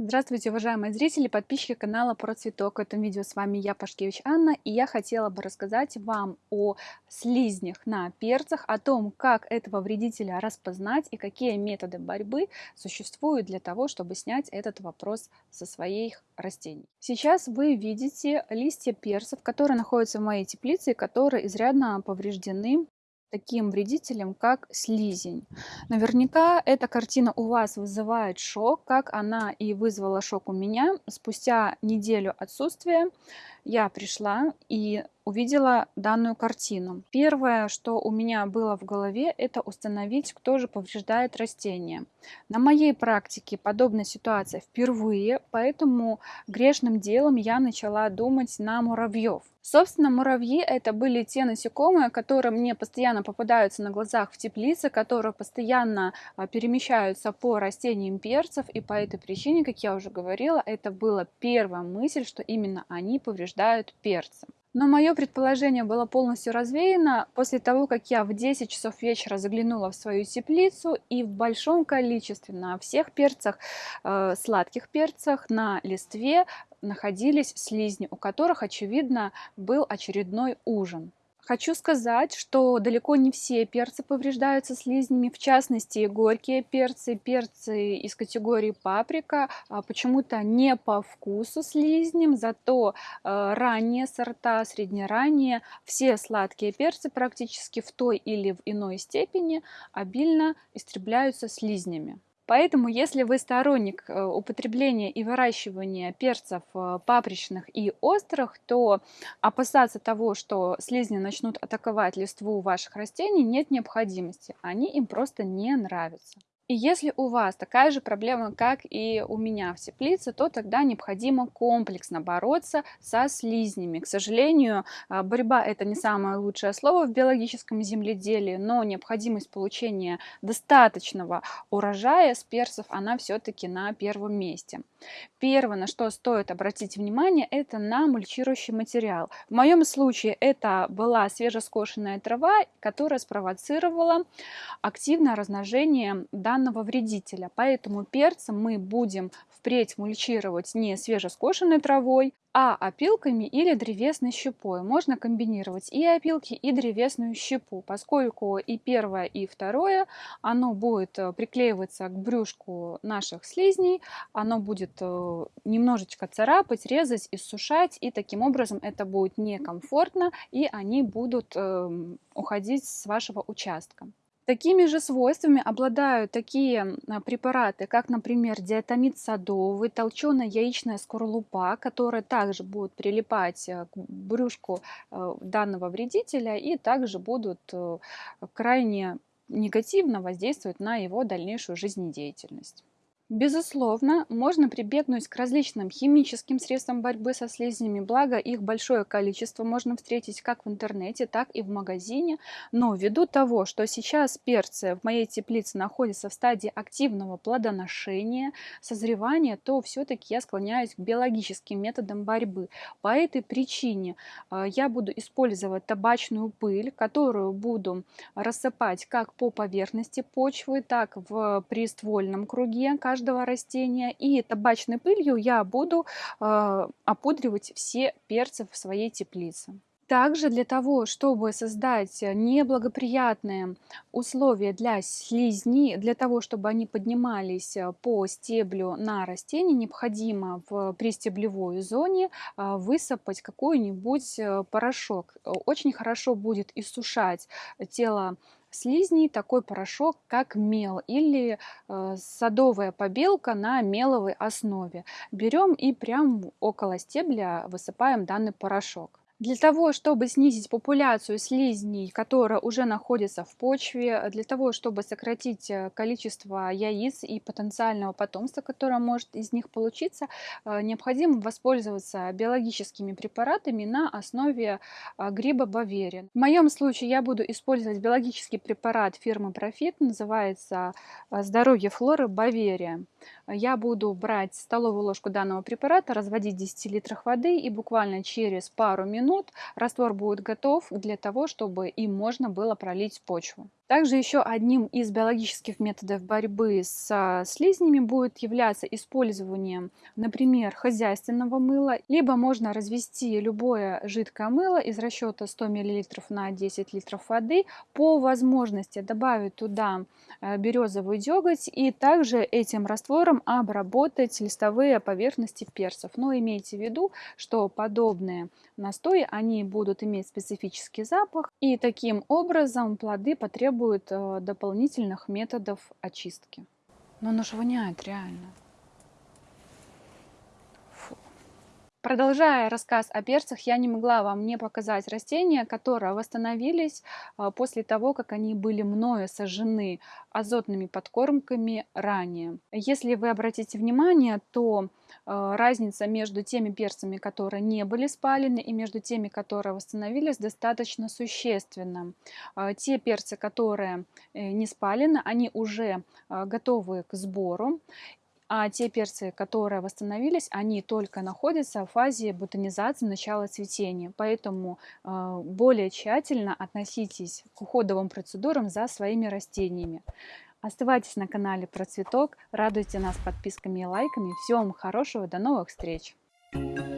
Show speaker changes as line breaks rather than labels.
Здравствуйте, уважаемые зрители, подписчики канала Про Цветок. В этом видео с вами я, Пашкевич Анна, и я хотела бы рассказать вам о слизнях на перцах, о том, как этого вредителя распознать и какие методы борьбы существуют для того, чтобы снять этот вопрос со своих растений. Сейчас вы видите листья перцев, которые находятся в моей теплице которые изрядно повреждены таким вредителем, как слизень. Наверняка эта картина у вас вызывает шок, как она и вызвала шок у меня. Спустя неделю отсутствия я пришла и увидела данную картину. Первое, что у меня было в голове, это установить, кто же повреждает растение. На моей практике подобная ситуация впервые, поэтому грешным делом я начала думать на муравьев. Собственно, муравьи это были те насекомые, которые мне постоянно попадаются на глазах в теплице, которые постоянно а, перемещаются по растениям перцев, и по этой причине, как я уже говорила, это была первая мысль, что именно они повреждают перцы. Но мое предположение было полностью развеяно после того, как я в 10 часов вечера заглянула в свою теплицу и в большом количестве на всех перцах, э, сладких перцах, на листве находились слизни, у которых, очевидно, был очередной ужин. Хочу сказать, что далеко не все перцы повреждаются слизнями, в частности горькие перцы, перцы из категории паприка, а, почему-то не по вкусу слизням, зато а, ранние сорта, среднеранние, все сладкие перцы практически в той или в иной степени обильно истребляются слизнями. Поэтому, если вы сторонник э, употребления и выращивания перцев э, папричных и острых, то опасаться того, что слизни начнут атаковать листву ваших растений, нет необходимости. Они им просто не нравятся. И если у вас такая же проблема, как и у меня в теплице, то тогда необходимо комплексно бороться со слизнями. К сожалению, а, борьба это не самое лучшее слово в биологическом земледелии, но необходимость получения достаточного урожая с перцев, она все-таки на первом месте. Первое, на что стоит обратить внимание, это на мульчирующий материал. В моем случае это была свежескошенная трава, которая спровоцировала активное размножение данного данного вредителя. Поэтому перцы мы будем впредь мульчировать не свежескошенной травой, а опилками или древесной щепой. Можно комбинировать и опилки, и древесную щепу, поскольку и первое, и второе, оно будет э, приклеиваться к брюшку наших слизней, оно будет э, немножечко царапать, резать, иссушать, и таким образом это будет некомфортно, и они будут эм, уходить с вашего участка. Такими же свойствами обладают такие а, препараты, как, например, диатомид садовый, толченая яичная скорлупа, которая также будет прилипать э, к брюшку э, данного вредителя и также будут э, крайне негативно воздействовать на его дальнейшую жизнедеятельность. Безусловно, можно прибегнуть к различным химическим средствам борьбы со слизнями, благо их большое количество можно встретить как в интернете, так и в магазине, но ввиду того, что сейчас перцы в моей теплице находятся в стадии активного плодоношения, созревания, то все-таки я склоняюсь к биологическим методам борьбы. По этой причине э, я буду использовать табачную пыль, которую буду рассыпать как по поверхности почвы, так в приствольном круге каждого растения. И табачной пылью я буду э, опудривать все перцы в своей теплице. Также для того, чтобы создать неблагоприятные условия для слизней, для того, чтобы они поднимались по стеблю на растении, необходимо в пристеблевой зоне э, высыпать какой-нибудь э, порошок. Очень хорошо будет иссушать тело слизней такой порошок, как мел или э, садовая побелка на меловой основе. Берем и прям около стебля высыпаем данный порошок. Для того, чтобы снизить популяцию слизней, которая уже находится в почве, для того, чтобы сократить э, количество яиц и потенциального потомства, которое может из них получиться, э, необходимо воспользоваться биологическими препаратами на основе э, гриба баверин. В моем случае я буду использовать биологический препарат фирмы Profit, называется «Здоровье флоры Баверия». Я буду брать столовую ложку данного препарата, разводить в 10 литрах воды и буквально через пару минут раствор будет готов для того, чтобы им можно было пролить почву. Также еще одним из биологических методов борьбы с слизнями будет являться использование, например, хозяйственного мыла, либо можно развести любое жидкое мыло из расчета 100 мл на 10 литров воды, по возможности добавить туда э, березовый деготь и также этим раствором обработать листовые поверхности перцев. Но имейте в виду, что подобные настои, они будут иметь специфический запах, и таким образом плоды потребуют э, дополнительных методов очистки. Но оно же воняет реально. Продолжая рассказ о перцах, я не могла вам не показать растения, которые восстановились а, после того, как они были мною сожжены азотными подкормками ранее. Если вы обратите внимание, то а, разница между теми перцами, которые не были спалены, и между теми, которые восстановились, достаточно существенна. А, те перцы, которые э, не спалены, они уже готовы к сбору, а те перцы, которые восстановились, они только находятся в фазе бутонизации, начала цветения. Поэтому э, более тщательно относитесь к уходовым процедурам за своими растениями. Оставайтесь на канале про цветок, радуйте нас подписками и лайками. Всего хорошего, до новых встреч! Thank you